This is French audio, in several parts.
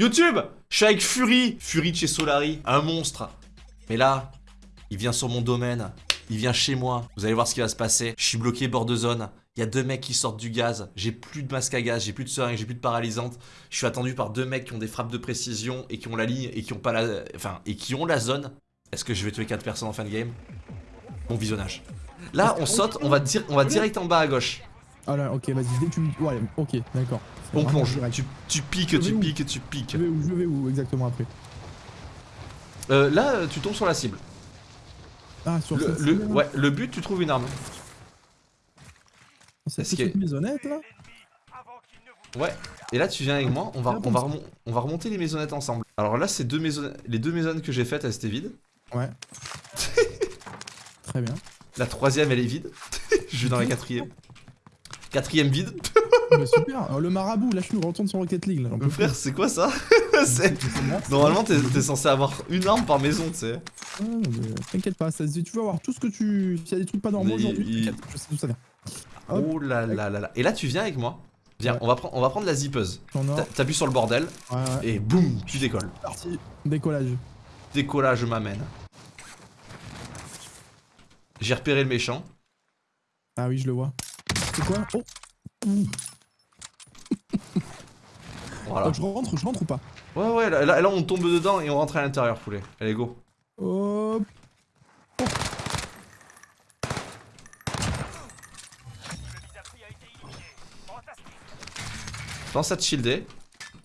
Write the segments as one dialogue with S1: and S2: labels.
S1: YouTube Je suis avec Fury Fury de chez Solari, un monstre. Mais là, il vient sur mon domaine. Il vient chez moi. Vous allez voir ce qui va se passer. Je suis bloqué bord de zone. Il y a deux mecs qui sortent du gaz. J'ai plus de masque à gaz, j'ai plus de seringue, j'ai plus de paralysante. Je suis attendu par deux mecs qui ont des frappes de précision et qui ont la ligne et qui ont pas la. Enfin, et qui ont la zone. Est-ce que je vais tuer quatre personnes en fin de game? Bon visionnage. Là, on saute, on va, dire, on va direct en bas à gauche.
S2: Ah là, ok, vas-y, dès que tu me. Ouais, ok, d'accord.
S1: On plonge. Tu, tu piques, tu piques, tu piques.
S2: Je vais où, je vais où exactement après
S1: euh, Là, tu tombes sur la cible.
S2: Ah, sur
S1: le, le Ouais, le but, tu trouves une arme.
S2: C'est ce une maisonnette là
S1: Ouais, et là tu viens avec moi, on va, on va, on va remonter les maisonnettes ensemble. Alors là, c'est deux maisons, les deux maisonnettes que j'ai faites, elles étaient vides.
S2: Ouais. Très bien.
S1: La troisième, elle est vide. Je vais dans la quatrième. Quatrième vide.
S2: Mais super, Alors, le marabout, lâche-nous, retourne sur Rocket League. Là,
S1: frère, c'est quoi ça Normalement, t'es censé avoir une arme par maison, tu sais.
S2: T'inquiète pas, ça, tu vas voir tout ce que tu. S'il y a des trucs pas normaux aujourd'hui, je sais d'où ça vient.
S1: Oh là là là là. Et là, tu viens avec moi. Viens, on, va on va prendre la zippeuse. T'appuies sur le bordel. Et boum, tu décolles.
S2: Parti. Décollage.
S1: Décollage m'amène. J'ai repéré le méchant.
S2: Ah oui, je le vois. C'est quoi Oh voilà. je rentre, je rentre ou pas
S1: Ouais, ouais, là, là, on tombe dedans et on rentre à l'intérieur, poulet. Allez, go. Hop. Pense à te shielder.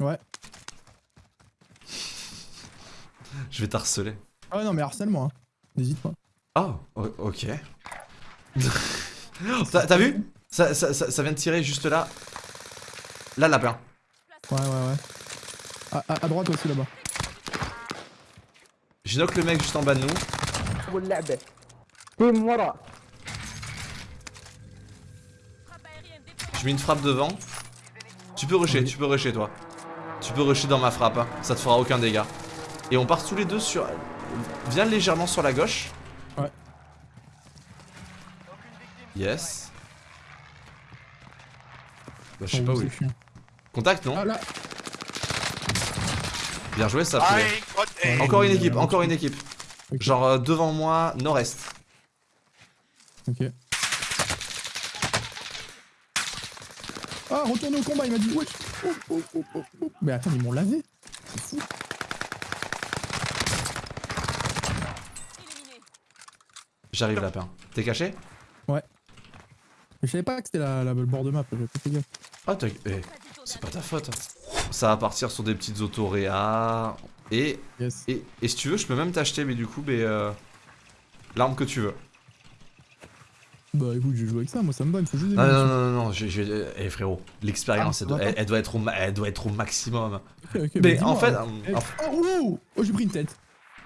S2: Ouais.
S1: Je vais t'harceler.
S2: Ah non mais harcèle-moi, hein. n'hésite pas.
S1: Ah, ok. T'as vu? Ça, ça, ça, vient de tirer juste là. Là, lapin.
S2: Ouais, ouais, ouais. À, à, droite aussi là-bas.
S1: J'ai knock le mec juste en bas de nous. Je mets une frappe devant. Tu peux rusher, tu peux rusher toi. Tu peux rusher dans ma frappe, hein. ça te fera aucun dégât. Et on part tous les deux sur... Viens légèrement sur la gauche.
S2: Ouais.
S1: Yes. Bah, je sais pas où il Contact, non ah, là. Bien joué, ça fait. Encore une équipe, encore une équipe. Genre euh, devant moi, nord-est.
S2: Ok. Ah, retournez au combat, il m'a dit wesh. Oh, oh, oh, oh, oh. Mais attends, ils m'ont lavé. C'est fou.
S1: J'arrive lapin. T'es caché?
S2: Mais je savais pas que c'était la, la, le bord de map, j'avais pas fait gaffe.
S1: Ah t'as... Eh, c'est pas ta faute. Ça va partir sur des petites autoréas. Et, yes. et, et si tu veux, je peux même t'acheter, mais du coup, mais, euh, l'arme que tu veux.
S2: Bah écoute, je joue avec ça, moi ça me va, il faut juste des
S1: Non, non, non, non, j'ai... Eh frérot, l'expérience, ah, elle, doit être au, elle doit être au maximum. mais en fait...
S2: Eh, oh, oh, j'ai pris une tête.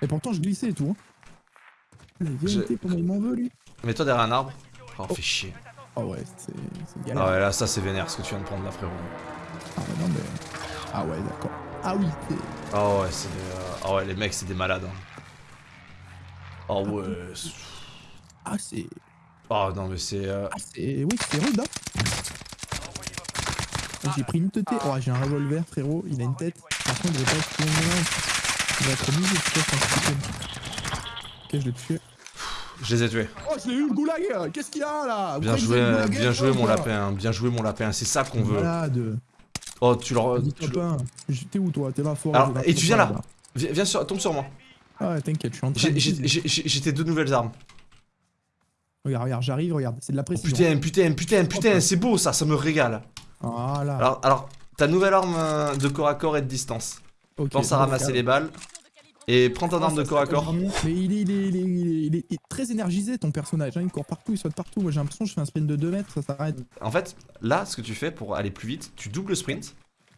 S2: Et pourtant je glissais et tout. Hein. La vérité, comment il m'en veut lui
S1: Mets-toi derrière un arbre. Oh, oh. fais chier.
S2: Oh ouais, c'est
S1: galère. Ah ouais, là ça c'est vénère ce que tu viens de prendre là, frérot.
S2: Ah mais non, mais... Ah ouais, d'accord. Ah oui,
S1: Ah ouais, c'est... Euh... Ah ouais, les mecs c'est des malades. Hein. Oh ouais...
S2: Ah c'est...
S1: Oh non mais c'est... Euh...
S2: Ah c'est... Oui c'est rude hein J'ai pris une tête. Oh j'ai un revolver frérot, il a une tête. Par contre il va pas être Il va être obligé de tuer Ok je l'ai tué.
S1: Je les ai tués.
S2: Oh je l'ai eu le goulag Qu'est-ce qu'il y a là
S1: Bien joué, bien joué mon lapin, bien joué mon lapin, c'est ça qu'on veut.
S2: Malade.
S1: Oh tu leur...
S2: T'es où toi? T'es là fort
S1: Alors, et tu viens là Viens, sur... tombe sur moi.
S2: Ah ouais t'inquiète, je suis en train
S1: J'ai tes deux nouvelles armes.
S2: Regarde, regarde, j'arrive, regarde, c'est de la oh, précision.
S1: putain, putain, putain, putain, c'est beau ça, ça me régale.
S2: Voilà.
S1: Alors, alors ta nouvelle arme euh, de corps à corps et de distance. Pense à ramasser les balles. Et prends ton arme de corps à corps.
S2: Mais il est, il, est, il, est, il, est, très énergisé ton personnage, hein. il court partout, il saute partout. Moi j'ai l'impression que je fais un sprint de 2 mètres, ça s'arrête.
S1: En fait, là, ce que tu fais pour aller plus vite, tu doubles sprint.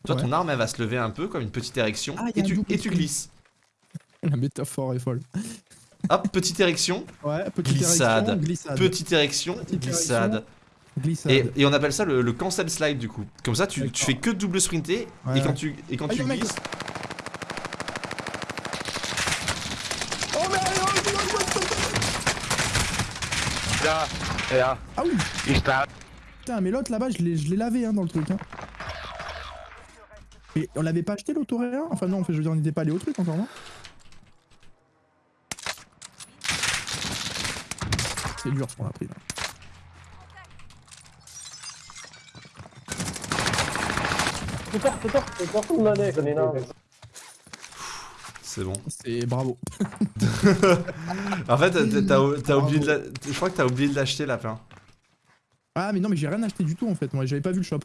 S1: Toi, ton arme, elle va se lever un peu comme une petite érection. Ah, et, tu, et tu glisses.
S2: La métaphore est folle.
S1: Hop, petite érection.
S2: Ouais, petite
S1: glissade.
S2: érection. Glissade.
S1: Petite érection, glissade. Et, et, on appelle ça le, le, cancel slide du coup. Comme ça, tu, tu fais que double sprinter et quand tu, et quand ah, tu glisses.
S2: Ah oui Putain, mais l'autre là-bas, je l'ai lavé hein, dans le truc. Hein. Et on l'avait pas acheté l'autoréa Enfin non, en fait, je veux dire, on n'était pas allé au truc encore, non C'est dur ce qu'on a pris là.
S3: Tout l'année, con énorme.
S1: C'est bon.
S2: C'est bravo.
S1: En fait, t'as- oublié de la... Je crois que t'as oublié de l'acheter, lapin.
S2: Ah mais non mais j'ai rien acheté du tout en fait, moi j'avais pas vu le shop.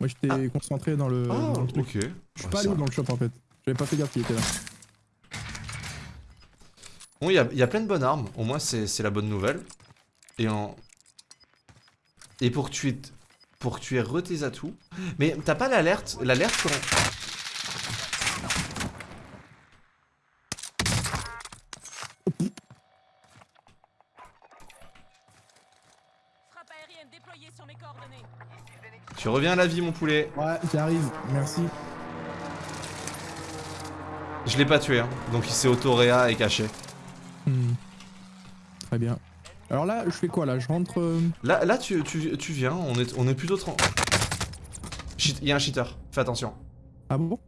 S2: Moi j'étais
S1: Ah.
S2: concentré dans le, dans le truc.
S1: ok.
S2: Je suis pas allé dans le shop en fait. J'avais pas fait gaffe qu'il était là.
S1: Bon, il y y a plein de bonnes armes. Au moins, c'est c'est la bonne nouvelle. Et en... Et pour que tu aies... Pour que tu aies re tes atouts... Mais t'as pas l'alerte L'alerte quand... Tu reviens à la vie, mon poulet.
S2: Ouais, j'arrive, merci.
S1: Je l'ai pas tué, hein. Donc il s'est auto-réa et caché.
S2: Hmm. Très bien. Alors là, je fais quoi là? Je rentre... euh,
S1: Là, là tu, tu, tu viens, on est, on est plutôt... Il y a un cheater, fais attention.
S2: Ah bon?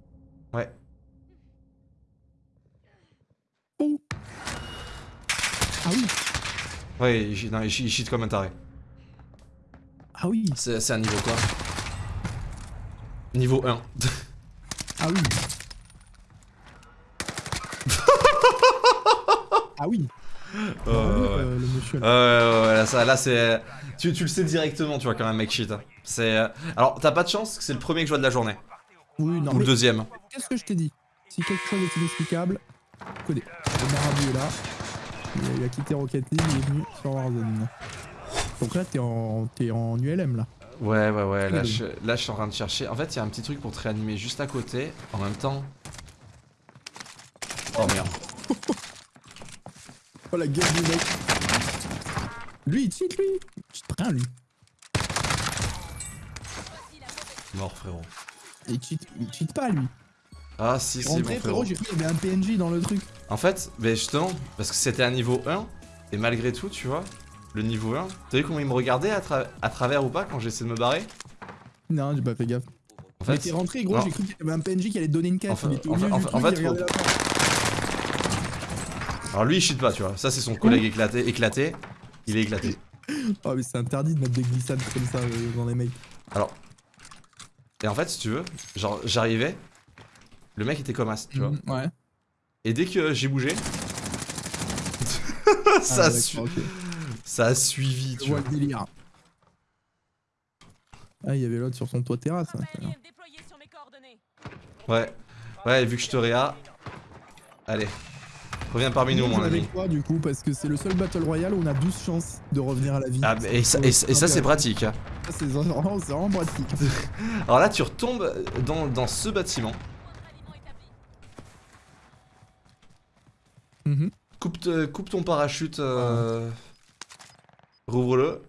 S1: Ouais.
S2: Oh Ah oui
S1: Ouais, il, non, il cheat comme un taré.
S2: Ah oui
S1: C'est un niveau quoi Niveau 1.
S2: Ah oui Ah oui Bravo, euh, le
S1: Ouais, ouais, ouais, là, ça, là c'est. Tu, tu le sais directement, tu vois, quand même, mec cheat. hein. C'est. euh, Alors, t'as pas de chance que c'est le premier que je vois de la journée.
S2: Oui, non
S1: Ou le deuxième.
S2: qu'est-ce que je t'ai dit? Si quelque chose est inexplicable, codé. Le marabout est là. Il a, il a quitté Rocket League, il est venu sur Warzone. Donc là, t'es en, t'es en ULM là.
S1: Ouais, ouais, ouais, là je, là, je suis en train de chercher. En fait, il y a un petit truc pour te réanimer juste à côté. En même temps. Oh merde.
S2: Oh la gueule du mec Lui, il cheat lui Il cheat rien lui
S1: Mort, frérot.
S2: Il cheat, il cheat pas lui
S1: Ah, si, si, mon
S2: Rentré
S1: frérot.
S2: frérot, j'ai cru qu'il y avait un PNJ dans le truc.
S1: En fait, ben justement, parce que c'était un niveau 1, et malgré tout, tu vois, le niveau 1, t'as vu comment il me regardait à, tra- à travers ou pas quand j'essaie de me barrer?
S2: Non, j'ai pas fait gaffe.
S1: En fait,
S2: t'es rentré gros, j'ai cru qu'il y avait un PNJ qui allait te donner une.
S1: Enfin,
S2: au
S1: en fait- en
S2: truc,
S1: fait- alors lui il cheat pas, tu vois, ça c'est son collègue éclaté, éclaté, il est éclaté.
S2: Oh mais c'est interdit de mettre des glissades comme ça euh, dans les mecs.
S1: Alors, et en fait, si tu veux, genre j'arrivais, le mec était comme as, tu vois,
S2: Mhm, Ouais.
S1: et dès que j'ai bougé, ça,
S2: Ah,
S1: a
S2: d'accord,
S1: su-
S2: ok.
S1: Ça a suivi, tu
S2: vois
S1: vois.
S2: le délire. Ah, il y avait l'autre sur son toit terrasse. hein.
S1: Ouais, ouais, vu que je te réa, allez, reviens parmi nous, mon ami.
S2: toi du coup parce que c'est le seul Battle Royale où on a 12 chances de revenir à la vie.
S1: Ah, mais- et ça, et ça- et ça, c'est pratique. hein.
S2: Ça, c'est vraiment, vraiment pratique.
S1: Alors là, tu retombes dans, dans ce bâtiment,
S4: établi.
S2: Mhm.
S1: coupe, coupe ton parachute, euh, rouvre-le.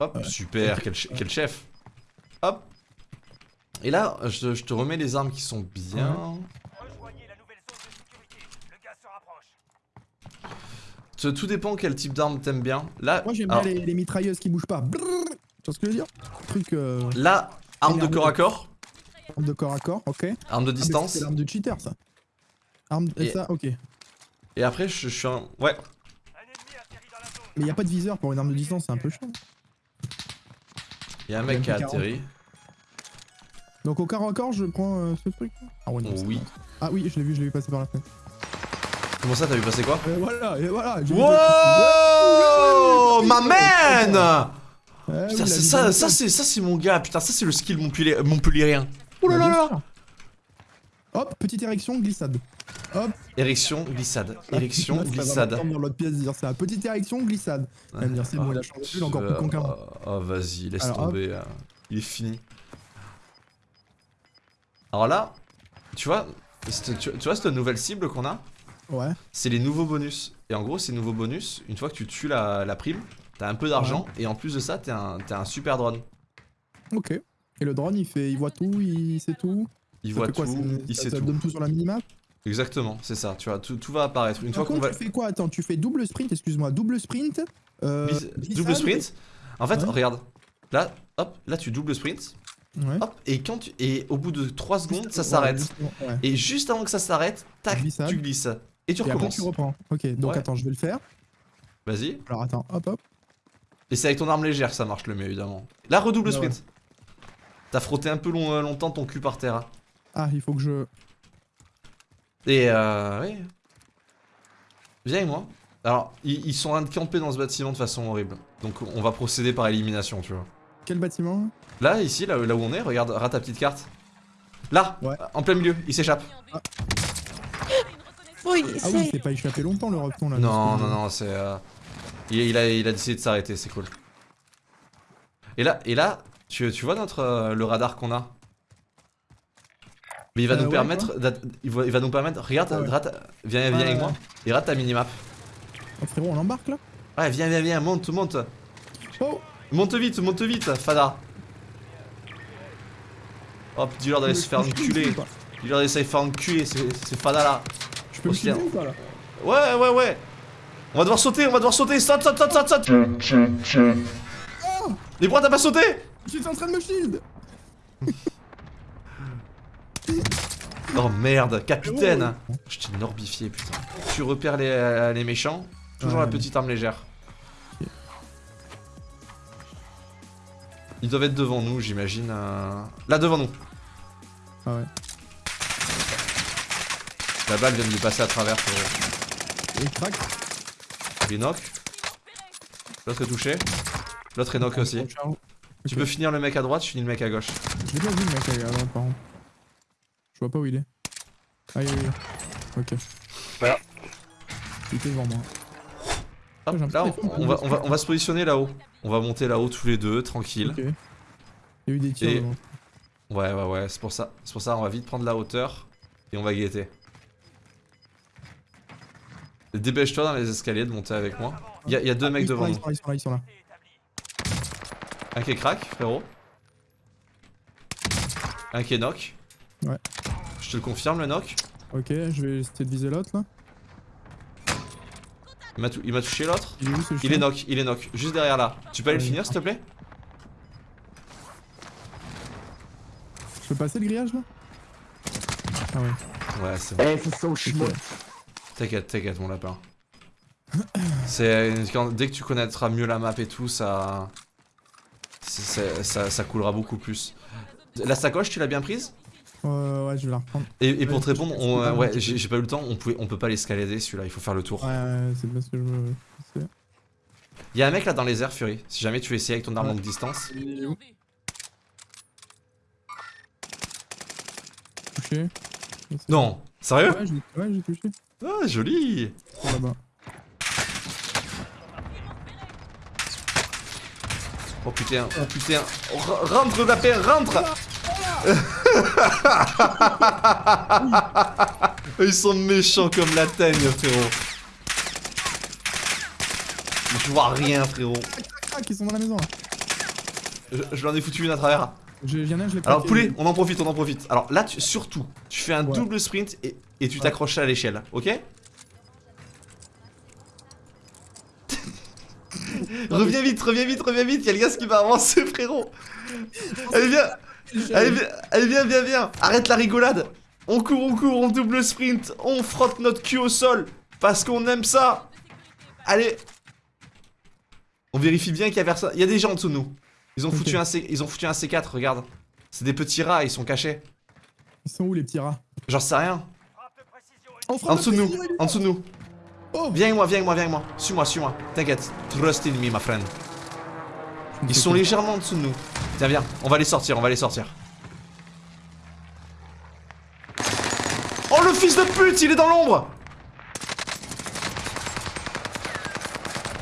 S1: Hop,
S2: Ouais.
S1: super, quel, che- quel chef. Hop. Et là, je, te- je te remets les armes qui sont bien.
S5: Rejoignez la nouvelle zone de sécurité. Le gaz se rapproche.
S1: Te- Tout dépend quel type d'arme t'aimes bien. Là,
S2: Moi j'aime bien les, les mitrailleuses qui bougent pas. Brrr. Tu vois ce que je veux dire? Truc euh,
S1: là, arme de corps à corps,
S2: arme de corps à corps, ok. Ah,
S1: arme de
S2: mais
S1: distance.
S2: C'est l'arme de cheater ça. Arme de
S1: Et-
S2: ça, ok.
S1: Et après, je, je suis un. Ouais,
S2: il y a pas de viseur pour une arme de distance, c'est un peu chiant.
S1: il y a un mec qui a
S2: MP40.
S1: atterri.
S2: Donc au corps à corps, je prends euh, ce truc. Ah ouais, non,
S1: Oh oui.
S2: Ah oui, je l'ai vu, je l'ai vu passer par la fenêtre.
S1: Comment ça, t'as vu passer quoi
S2: Et voilà, et voilà.
S1: Wow Ma man
S2: Ouais,
S1: Putain, ça, ça, c'est mon gars, putain ça c'est le skill Montpellier, montpellierien. Oh là là là.
S2: Hop, petite érection, glissade. Hop.
S1: Érection, glissade, érection,
S2: Là,
S1: glissade.
S2: dans l'autre pièce dire ça. Petite érection, glissade. Elle me dire c'est bon, il a changé, encore plus con qu'un moi.
S1: Oh vas-y, laisse
S2: Alors,
S1: tomber, euh, il est fini. Alors là, tu vois, tu, tu vois cette nouvelle cible qu'on a?
S2: Ouais.
S1: C'est les nouveaux bonus. Et en gros, ces nouveaux bonus, une fois que tu tues la, la prime, t'as un peu d'argent, et en plus de ça, t'as un, un super drone.
S2: Ok. Et le drone, il fait, il voit tout, il sait tout.
S1: Il voit
S2: quoi,
S1: tout, il sait
S2: ça
S1: tout.
S2: donne tout sur la minimap.
S1: Exactement, c'est ça, tu vois, tout, tout va apparaître. Une
S2: Par
S1: fois
S2: contre,
S1: va...
S2: tu fais quoi? Attends, tu fais double sprint, excuse-moi, double sprint. Euh,
S1: double sprint. En fait,
S2: Ouais.
S1: regarde. Là, hop, là tu double sprint.
S2: Ouais.
S1: hop, et quand tu... Et au bout de 3 secondes, ça s'arrête.
S2: ouais.
S1: Et juste avant que ça s'arrête, tac,
S2: Glissade.
S1: tu glisses. Et tu
S2: Et après
S1: recommences.
S2: tu reprends. Ok, donc attends, je vais le faire.
S1: Vas-y.
S2: Alors attends, hop hop.
S1: Et c'est avec ton arme légère que ça marche le mieux, évidemment. Là, redouble
S2: Ouais,
S1: sprint. T'as frotté un peu long- euh, longtemps ton cul par terre. Hein.
S2: Ah, il faut que je.
S1: Et euh. Oui. Viens avec moi. Alors, ils, ils sont en train de camper dans ce bâtiment de façon horrible. Donc, on va procéder par élimination, tu vois.
S2: Quel bâtiment
S1: Là, ici, là, là où on est, regarde, rate ta petite carte. Là,
S2: Ouais.
S1: en plein milieu, il s'échappe.
S6: Oui,
S2: Ah oui, il
S6: c'est.
S2: s'est pas échappé longtemps le repton là.
S1: Non, non, non, c'est. euh, Il, il a, il a décidé de s'arrêter, c'est cool. Et là, et là tu, tu vois notre, euh, le radar qu'on a? Mais il va
S2: Euh,
S1: nous
S2: ouais,
S1: permettre. Il va, il va nous permettre. Regarde,
S2: ouais.
S1: rate- viens, viens
S2: Ouais,
S1: avec
S2: ouais,
S1: moi. Et rate ta minimap.
S2: Oh, frérot, on embarque là?
S1: Ouais, viens, viens, viens, monte, monte.
S2: Oh
S1: Monte vite, monte vite, Fada. Hop, dis-leur d'aller se faire enculer. Dis-leur d'aller se faire enculer, c'est c'est Fada là.
S2: Je peux me shielder ou pas là?
S1: Ouais, ouais, ouais. On va devoir sauter, on va devoir sauter. Saute, saute, saute, saute, saute. Mais pourquoi t'as pas sauté?
S2: J'étais en train de me shield
S1: Oh merde, capitaine. Je t'ai norbifié, putain. Tu repères les, euh, les méchants. Toujours
S2: Ouais.
S1: la petite arme légère. Ils doivent être devant nous, j'imagine. euh, Là, devant nous.
S2: Ah ouais.
S1: La balle vient de lui passer à travers.
S2: Et crack
S1: Il est knock. L'autre est touché. L'autre est knock aussi. Tu peux finir le mec à droite, je finis le mec à gauche.
S2: Je l'ai pas vu le mec à droite par vois pas où il est. Ah, il est. Ok.
S3: Voilà.
S2: Il était devant moi.
S1: Hop,
S2: J'ai
S1: là, on, va, on, va,
S2: se
S1: on va se positionner là-haut. On va monter là-haut tous les deux, tranquille.
S2: Ok. Il y a eu des tirs
S1: Et-
S2: devant.
S1: Ouais, ouais, ouais, c'est pour ça. C'est pour ça, on va vite prendre la hauteur et on va guetter. Dépêche-toi dans les escaliers de monter avec moi. Il y, a- il y a deux
S2: Ah,
S1: mecs devant nous.
S2: Ils sont là, ils sont là, ils sont là.
S1: Un qui est crack, frérot. Un qui est knock. Te le confirme, le knock.
S2: Ok, je vais essayer de viser l'autre là.
S1: Il m'a tou- touché l'autre.
S2: Ce
S1: Il est knock, il est knock. Juste derrière là. Tu peux aller le finir, s'il te plaît?
S2: Je peux passer le grillage là? Ah ouais.
S1: Ouais, c'est bon.
S3: Eh, c'est ça au chinois.
S2: Ok.
S1: T'inquiète, t'inquiète, mon lapin. C'est dès que tu connaîtras mieux la map et tout, ça, ça coulera beaucoup plus. La sacoche, tu l'as bien prise?
S2: Euh, ouais, je vais la reprendre.
S1: Et, et pour te répondre, on-
S2: pas
S1: ouais, j'ai pas eu le temps. On pouvait, on peut pas l'escalader celui-là. Il faut faire le tour.
S2: Ouais, ouais, c'est parce que je veux. c'est-
S1: Il y a un mec là dans les airs, Fury. Si jamais tu veux essayer avec ton arme
S2: Ouais.
S1: longue distance.
S2: Il est où? Touché.
S1: Non, sérieux?
S2: Ouais, j'ai ouais, touché.
S1: Ah, joli.
S2: Oh, Là-bas.
S1: Oh putain, oh putain. R- rentre lapin, rentre. Ils sont méchants comme la teigne, frérot. Je vois rien, frérot.
S2: Qui sont dans la maison là.
S1: Je, je leur ai foutu une à travers.
S2: Je-
S1: Alors poulet, on en profite, on en profite. Alors là, tu- surtout, tu fais un
S2: Ouais.
S1: double sprint et, et tu
S2: Ouais.
S1: t'accroches à l'échelle, ok? Reviens vite, reviens vite, reviens vite, y'a le gaz qui va avancer, frérot Allez, viens Allez, viens, allez, viens, viens, viens Arrête la rigolade On court, on court, on double sprint, on frotte notre cul au sol, parce qu'on aime ça Allez On vérifie bien qu'il y a personne. Il y a des gens en dessous de nous. Ils ont, foutu un C... ils ont foutu un C4, regarde. C'est des petits rats, ils sont cachés.
S2: Ils sont où les petits rats?
S1: J'en sais rien. En dessous de nous, en dessous de nous.
S2: Oh
S1: Viens avec moi, viens avec moi, viens avec moi. Suis-moi, suis-moi. T'inquiète. Trust in me, my friend. Ils sont légèrement en dessous de nous. Tiens, viens. On va les sortir, on va les sortir. Oh, le fils de pute, il est dans l'ombre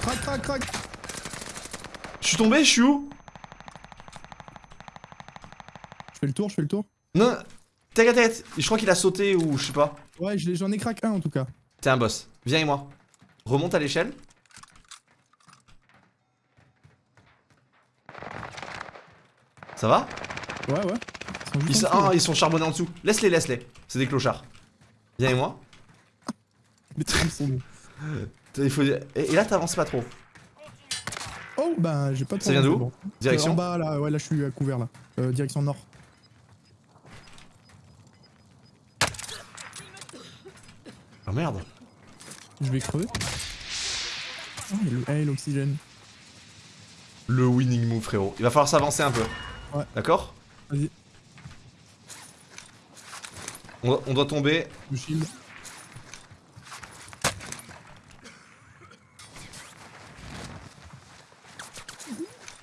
S2: Crac, crac, crac.
S1: Je suis tombé, je suis où?
S2: Je fais le tour, je fais le tour.
S1: Non, t'inquiète, t'inquiète. Je crois qu'il a sauté ou je sais pas.
S2: Ouais, j'en ai crack un en tout cas.
S1: T'es un boss. Viens avec moi. Remonte à l'échelle. Ça va
S2: Ouais, ouais. Ils sont
S1: ils, ah, ils sont charbonnés en dessous. Laisse-les, laisse-les. C'est des clochards. Viens avec moi.
S2: Sont bons.
S1: Il faut... et, et là, t'avances pas trop.
S2: Oh, bah j'ai pas de
S1: Ça vient d'où
S2: bon.
S1: Direction
S2: Euh, En bas, là, ouais, là je suis à couvert là. Euh, direction nord.
S1: Ah merde.
S2: Je vais crever. Eh, l'oxygène.
S1: Le winning move, frérot. Il va falloir s'avancer un peu.
S2: Ouais.
S1: D'accord
S2: Vas-y,
S1: on, doit- on doit tomber.
S2: le shield.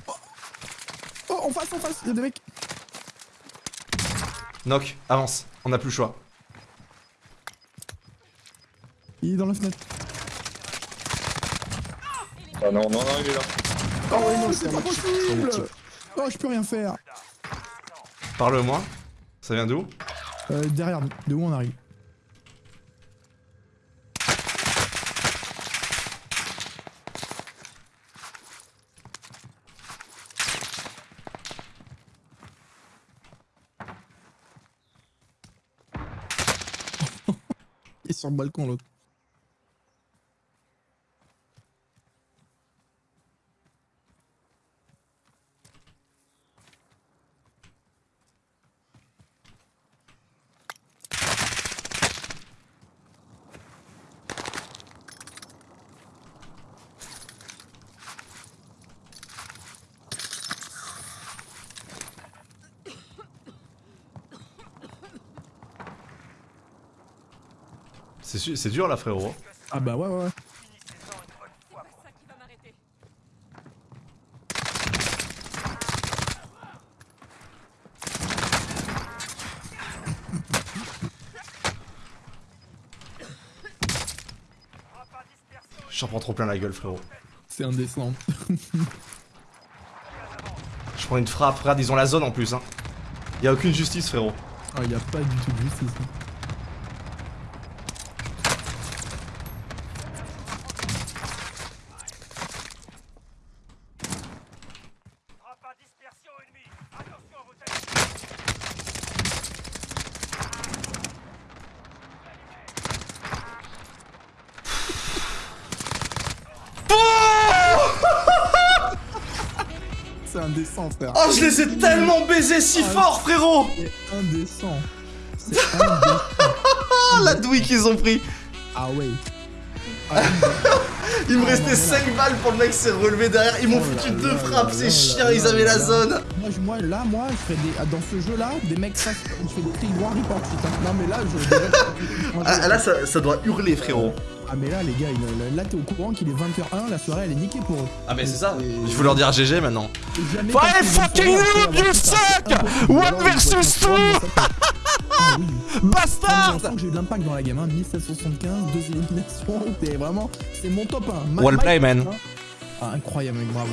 S2: Oh, Oh, en face, en face, il y a des mecs.
S1: Knock, avance. On n'a plus le choix.
S2: Il est dans la fenêtre.
S3: Ah non, non, non, il est là.
S2: Oh, c'est pas possible Oh, je peux rien faire.
S1: Parle-moi. Ça vient d'où?
S2: Euh, derrière nous, de où on arrive? Il est sur le balcon l'autre.
S1: C'est dur là, frérot.
S2: Ah bah ouais ouais ouais.
S1: J'en prends trop plein la gueule, frérot.
S2: C'est indécent.
S1: Je prends une frappe, regarde, ils ont la zone en plus. Hein. Y a aucune justice, frérot.
S2: Ah, il y a pas du tout de justice. hein.
S5: Frappe à dispersion ennemie. Attention à vos têtes.
S2: C'est indécent frère.
S1: Oh, je les ai tellement baisés si fort, frérot
S2: C'est indécent. C'est indécent.
S1: La douille qu'ils ont pris
S2: Ah ouais. Ah,
S1: Il me
S2: Ah,
S1: restait
S2: non,
S1: 5 balles pour le mec s'est relevé derrière. Ils m'ont
S2: Oh
S1: foutu
S2: là
S1: deux
S2: là
S1: frappes,
S2: là
S1: ces
S2: là
S1: chiens,
S2: là
S1: ils
S2: là
S1: avaient la zone.
S2: moi, je- moi, là, moi, je fais des. ah, Dans ce jeu-là, des mecs face. Je fais des droit report putain. Non, mais là, je-
S1: Ah, là, ça, ça doit hurler, frérot.
S2: Ah, mais là, les gars, il- là, t'es au courant qu'il est 20h01, la soirée, elle est niquée pour eux.
S1: Ah, mais c'est ça. Il faut leur dire GG maintenant.
S2: Ils vont
S1: fucking noob, you suck
S2: c'est.
S1: One versus two.
S2: c'est- Ah.
S1: Bastard
S2: j'ai eu de l'impact dans la game, hein, 1775, deux éliminations, t'es vraiment, c'est mon top 1.
S1: Well play, man.
S2: Ah, incroyable, bravo.